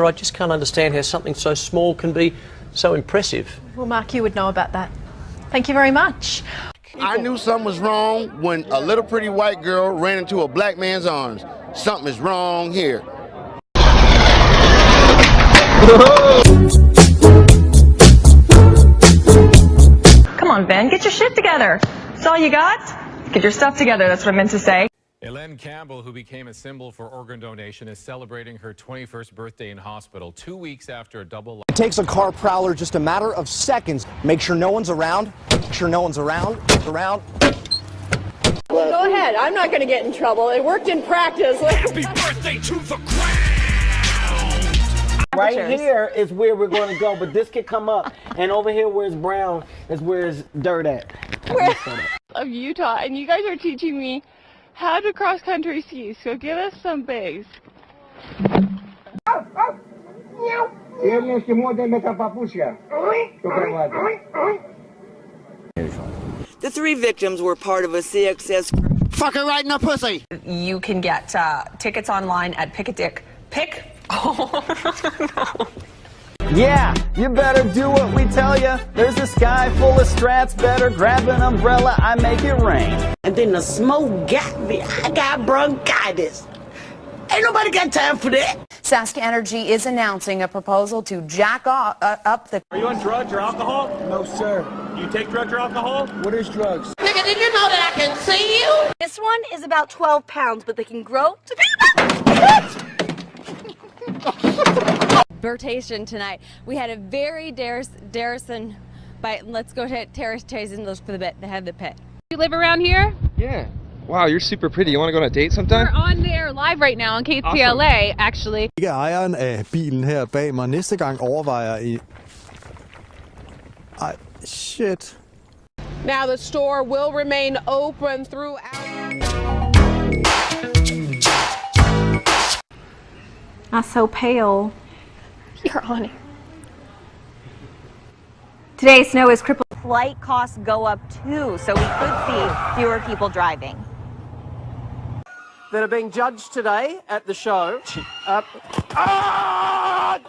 I just can't understand how something so small can be so impressive. Well, Mark, you would know about that. Thank you very much. I knew something was wrong when a little pretty white girl ran into a black man's arms. Something is wrong here. Come on, Ben, get your shit together. That's all you got? Get your stuff together, that's what I meant to say. Helene Campbell, who became a symbol for organ donation, is celebrating her 21st birthday in hospital two weeks after a double. It takes a car prowler just a matter of seconds. Make sure no one's around. Make sure no one's around. Around. Go ahead. I'm not going to get in trouble. It worked in practice. Happy birthday to the ground! Right here is where we're going to go, but this could come up. And over here where it's brown is where it's dirt at. of Utah, and you guys are teaching me how to cross country ski. So give us some base. The three victims were part of a CXS group. Fuck her right in the pussy. You can get uh, tickets online at Pick a Dick. Pick? Oh, no. Yeah, you better do what we tell you. There's a sky full of strats. Better grab an umbrella. I make it rain. And then the smoke got me. I got bronchitis. Ain't nobody got time for that. SaskEnergy is announcing a proposal to jack off, uh, up the. Are you on drugs or alcohol? No, sir. Do you take drugs or alcohol? What is drugs? Nigga, did you know that I can see you? This one is about 12 pounds, but they can grow to be Bertation tonight. We had a very Darrison, but let's go to Terrace and look for the bit, the head of the pit. You live around here? Yeah. Wow, you're super pretty. You want to go on a date sometime? We're on there live right now on KTLA, awesome. actually. Ikke ejeren af bilen her bag mig. Næste gang overvejer I... Ej, shit. Now the store will remain open throughout... Not so pale. You're on it. Today, snow is crippled. Flight costs go up too, so we could see fewer people driving. That are being judged today at the show. Uh, ah!